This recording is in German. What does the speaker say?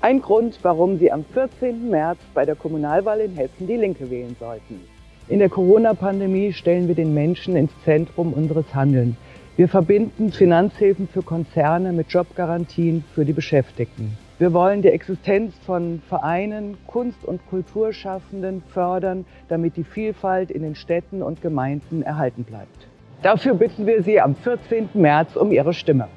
Ein Grund, warum Sie am 14. März bei der Kommunalwahl in Hessen die Linke wählen sollten. In der Corona-Pandemie stellen wir den Menschen ins Zentrum unseres Handelns. Wir verbinden Finanzhilfen für Konzerne mit Jobgarantien für die Beschäftigten. Wir wollen die Existenz von Vereinen, Kunst- und Kulturschaffenden fördern, damit die Vielfalt in den Städten und Gemeinden erhalten bleibt. Dafür bitten wir Sie am 14. März um Ihre Stimme.